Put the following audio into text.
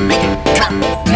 Drum, drums.